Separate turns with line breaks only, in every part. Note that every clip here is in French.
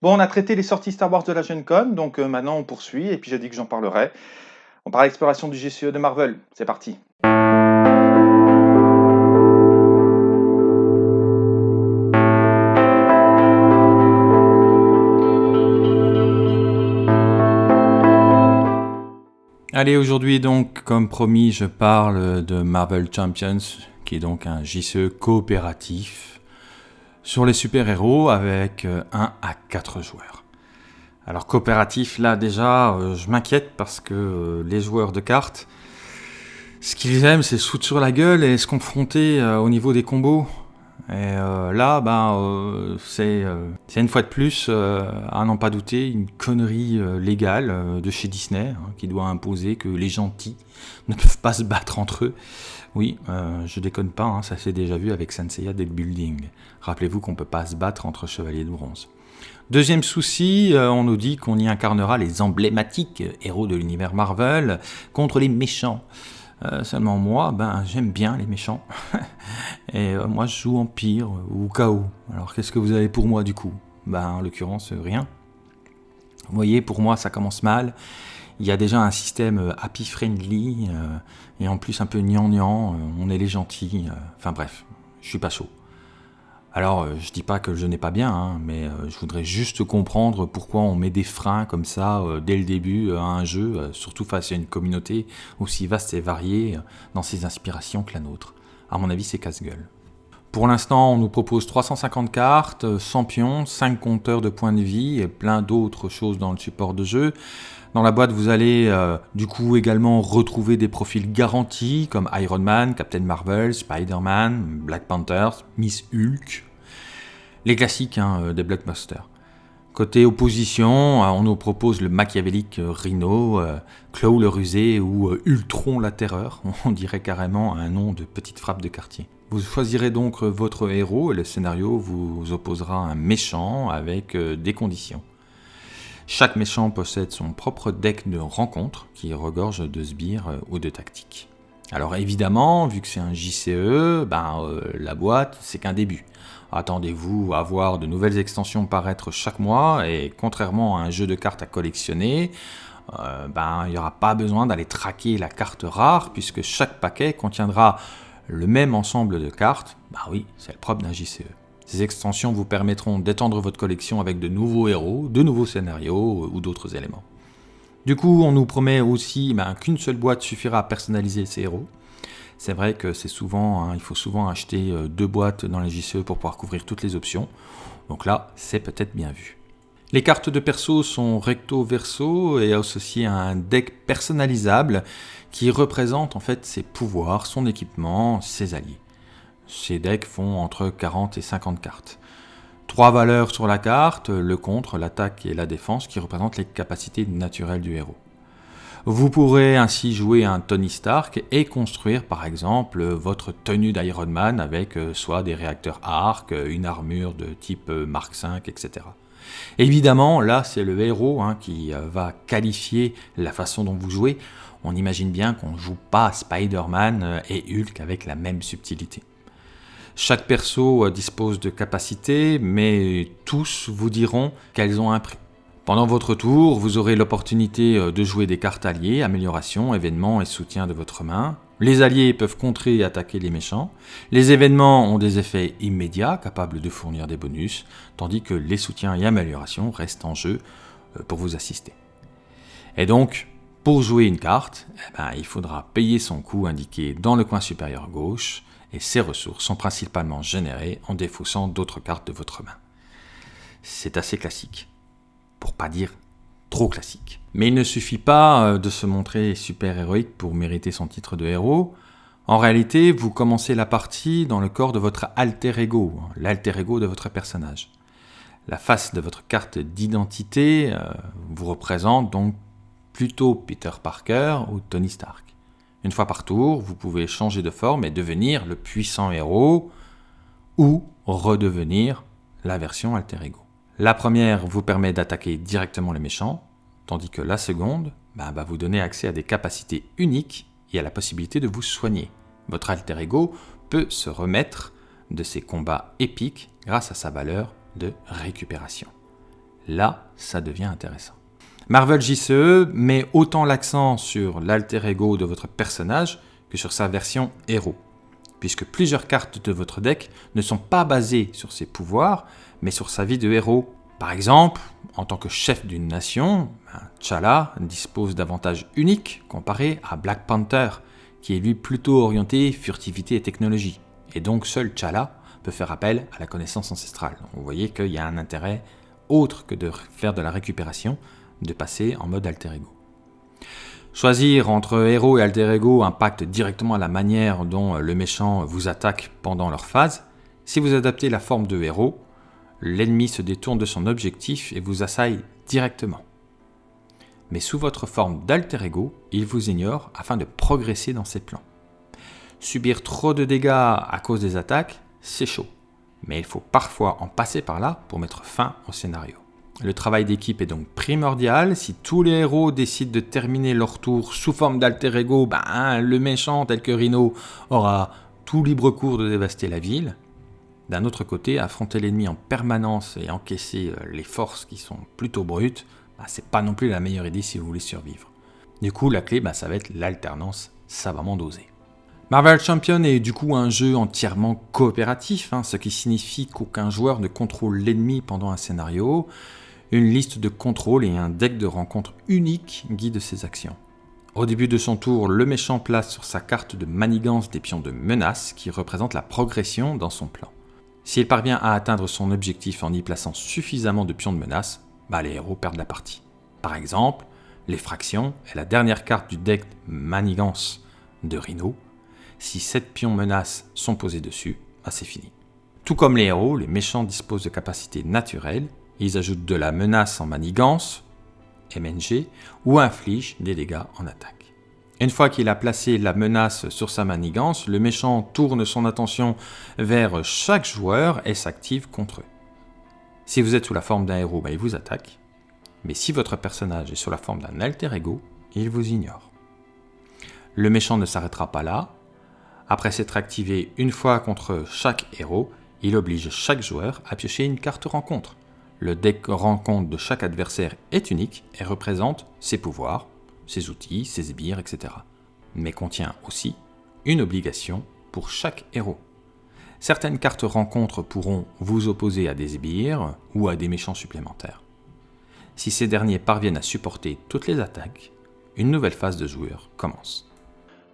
Bon, on a traité les sorties Star Wars de la Gen Con, donc euh, maintenant on poursuit, et puis j'ai dit que j'en parlerai. On parle exploration du GCE de Marvel. C'est parti. Allez, aujourd'hui donc, comme promis, je parle de Marvel Champions, qui est donc un JCE coopératif sur les super-héros avec 1 euh, à 4 joueurs. Alors coopératif, là déjà, euh, je m'inquiète parce que euh, les joueurs de cartes, ce qu'ils aiment, c'est se foutre sur la gueule et se confronter au niveau des combos. Et là, ben, c'est une fois de plus, à n'en pas douter, une connerie légale de chez Disney hein, qui doit imposer que les gentils ne peuvent pas se battre entre eux. Oui, euh, je déconne pas, hein, ça s'est déjà vu avec Senseiya Deck Building. Rappelez-vous qu'on ne peut pas se battre entre chevaliers de bronze. Deuxième souci, euh, on nous dit qu'on y incarnera les emblématiques héros de l'univers Marvel contre les méchants. Euh, seulement moi, ben j'aime bien les méchants. Et moi je joue Empire ou Chaos. Alors qu'est-ce que vous avez pour moi du coup? Ben en l'occurrence rien. Vous voyez, pour moi ça commence mal. Il y a déjà un système euh, happy friendly euh, et en plus un peu gnangnan, euh, on est les gentils, enfin bref, je suis pas chaud. Alors, je dis pas que je n'ai pas bien, hein, mais je voudrais juste comprendre pourquoi on met des freins comme ça dès le début à un jeu, surtout face à une communauté aussi vaste et variée dans ses inspirations que la nôtre. À mon avis, c'est casse-gueule. Pour l'instant, on nous propose 350 cartes, 100 pions, 5 compteurs de points de vie et plein d'autres choses dans le support de jeu. Dans la boîte, vous allez euh, du coup également retrouver des profils garantis comme Iron Man, Captain Marvel, Spider-Man, Black Panther, Miss Hulk, les classiques hein, euh, des blockbusters. Côté opposition, euh, on nous propose le machiavélique Rhino, Claw le rusé ou Ultron la terreur. On dirait carrément un nom de petite frappe de quartier. Vous choisirez donc votre héros et le scénario vous opposera un méchant avec des conditions. Chaque méchant possède son propre deck de rencontres qui regorge de sbires euh, ou de tactiques. Alors évidemment, vu que c'est un JCE, ben, euh, la boîte, c'est qu'un début. Attendez-vous à voir de nouvelles extensions paraître chaque mois, et contrairement à un jeu de cartes à collectionner, euh, ben, il n'y aura pas besoin d'aller traquer la carte rare, puisque chaque paquet contiendra le même ensemble de cartes. Bah oui, c'est le propre d'un JCE. Ces extensions vous permettront d'étendre votre collection avec de nouveaux héros, de nouveaux scénarios euh, ou d'autres éléments. Du coup, on nous promet aussi ben, qu'une seule boîte suffira à personnaliser ces héros. C'est vrai que c'est souvent, hein, il faut souvent acheter euh, deux boîtes dans les JCE pour pouvoir couvrir toutes les options. Donc là, c'est peut-être bien vu. Les cartes de perso sont recto-verso et associées à un deck personnalisable qui représente en fait ses pouvoirs, son équipement, ses alliés. Ces decks font entre 40 et 50 cartes. Trois valeurs sur la carte, le contre, l'attaque et la défense, qui représentent les capacités naturelles du héros. Vous pourrez ainsi jouer un Tony Stark et construire par exemple votre tenue d'Iron Man avec euh, soit des réacteurs arc, une armure de type euh, Mark V, etc. Évidemment, là c'est le héros hein, qui euh, va qualifier la façon dont vous jouez. On imagine bien qu'on ne joue pas Spider-Man et Hulk avec la même subtilité. Chaque perso euh, dispose de capacités, mais tous vous diront qu'elles ont un prix. Pendant votre tour, vous aurez l'opportunité euh, de jouer des cartes alliées, amélioration, événements et soutien de votre main. Les alliés peuvent contrer et attaquer les méchants. Les événements ont des effets immédiats, capables de fournir des bonus, tandis que les soutiens et améliorations restent en jeu euh, pour vous assister. Et donc, pour jouer une carte, eh ben, il faudra payer son coût indiqué dans le coin supérieur gauche, et ces ressources sont principalement générées en défaussant d'autres cartes de votre main. C'est assez classique, pour pas dire trop classique. Mais il ne suffit pas euh, de se montrer super héroïque pour mériter son titre de héros. En réalité, vous commencez la partie dans le corps de votre alter ego, l'alter ego de votre personnage. La face de votre carte d'identité euh, vous représente donc plutôt Peter Parker ou Tony Stark. Une fois par tour, vous pouvez changer de forme et devenir le puissant héros ou redevenir la version alter ego. La première vous permet d'attaquer directement les méchants, tandis que la seconde bah, va vous donner accès à des capacités uniques et à la possibilité de vous soigner. Votre alter ego peut se remettre de ses combats épiques grâce à sa valeur de récupération. Là, ça devient intéressant. Marvel JCE met autant l'accent sur l'alter ego de votre personnage que sur sa version héros, puisque plusieurs cartes de votre deck ne sont pas basées sur ses pouvoirs, mais sur sa vie de héros. Par exemple, en tant que chef d'une nation, T'Challa dispose d'avantages uniques comparé à Black Panther, qui est lui plutôt orienté furtivité et technologie. Et donc seul T'Challa peut faire appel à la connaissance ancestrale. Vous voyez qu'il y a un intérêt autre que de faire de la récupération, de passer en mode alter ego. Choisir entre héros et alter ego impacte directement la manière dont le méchant vous attaque pendant leur phase. Si vous adaptez la forme de héros, l'ennemi se détourne de son objectif et vous assaille directement. Mais sous votre forme d'alter ego, il vous ignore afin de progresser dans ses plans. Subir trop de dégâts à cause des attaques, c'est chaud. Mais il faut parfois en passer par là pour mettre fin au scénario. Le travail d'équipe est donc primordial. Si tous les héros décident de terminer leur tour sous forme d'alter ego, ben, le méchant tel que Rhino aura tout libre cours de dévaster la ville. D'un autre côté, affronter l'ennemi en permanence et encaisser euh, les forces qui sont plutôt brutes, ben, c'est pas non plus la meilleure idée si vous voulez survivre. Du coup, la clé, ben, ça va être l'alternance savamment dosée. Marvel Champion est du coup un jeu entièrement coopératif, hein, ce qui signifie qu'aucun joueur ne contrôle l'ennemi pendant un scénario. Une liste de contrôles et un deck de rencontres unique guident ses actions. Au début de son tour, le méchant place sur sa carte de manigance des pions de menace qui représentent la progression dans son plan. S'il parvient à atteindre son objectif en y plaçant suffisamment de pions de menace, bah les héros perdent la partie. Par exemple, l'effraction est la dernière carte du deck manigance de Rhino. Si 7 pions menace sont posés dessus, bah c'est fini. Tout comme les héros, les méchants disposent de capacités naturelles ils ajoutent de la menace en manigance, MNG, ou infligent des dégâts en attaque. Une fois qu'il a placé la menace sur sa manigance, le méchant tourne son attention vers chaque joueur et s'active contre eux. Si vous êtes sous la forme d'un héros, ben, il vous attaque. Mais si votre personnage est sous la forme d'un alter ego, il vous ignore. Le méchant ne s'arrêtera pas là. Après s'être activé une fois contre chaque héros, il oblige chaque joueur à piocher une carte rencontre. Le deck rencontre de chaque adversaire est unique et représente ses pouvoirs, ses outils, ses sbires, etc. Mais contient aussi une obligation pour chaque héros. Certaines cartes rencontres pourront vous opposer à des sbires ou à des méchants supplémentaires. Si ces derniers parviennent à supporter toutes les attaques, une nouvelle phase de joueur commence.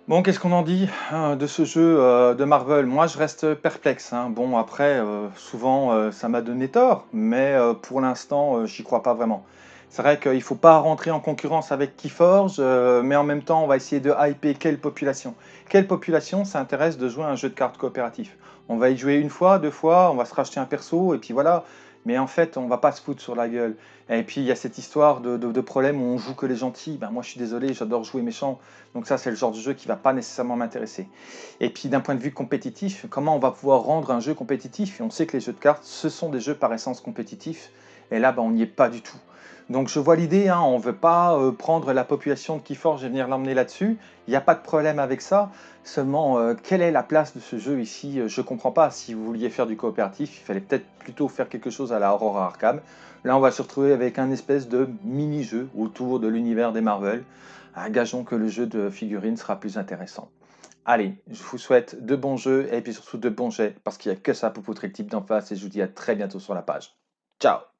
Bon, qu'est-ce qu'on en dit hein, de ce jeu euh, de Marvel? Moi, je reste perplexe. Hein. Bon, après, euh, souvent, euh, ça m'a donné tort, mais pour l'instant, j'y crois pas vraiment. C'est vrai qu'il ne faut pas rentrer en concurrence avec Keyforge, mais en même temps, on va essayer de hyper quelle population? Quelle population s'intéresse de jouer à un jeu de cartes coopératif? On va y jouer une fois, deux fois, on va se racheter un perso, et puis voilà mais en fait, on va pas se foutre sur la gueule. Et puis, il y a cette histoire de, de, problème où on joue que les gentils. Ben, moi, je suis désolé, j'adore jouer méchant. Donc ça, c'est le genre de jeu qui va pas nécessairement m'intéresser. Et puis, d'un point de vue compétitif, comment on va pouvoir rendre un jeu compétitif? Et on sait que les jeux de cartes, ce sont des jeux par essence compétitifs. Et là, ben, on n'y est pas du tout. Donc je vois l'idée, hein, on ne veut pas euh, prendre la population de Keyforge et venir l'emmener là-dessus. Il n'y a pas de problème avec ça. Seulement, euh, quelle est la place de ce jeu ici? Je ne comprends pas. Si vous vouliez faire du coopératif, il fallait peut-être plutôt faire quelque chose à la Aurora Arkham. Là, on va se retrouver avec un espèce de mini-jeu autour de l'univers des Marvel. Gageons que le jeu de figurines sera plus intéressant. Allez, je vous souhaite de bons jeux et puis surtout de bons jets parce qu'il n'y a que ça pour poutrer le type d'en face et je vous dis à très bientôt sur la page. Ciao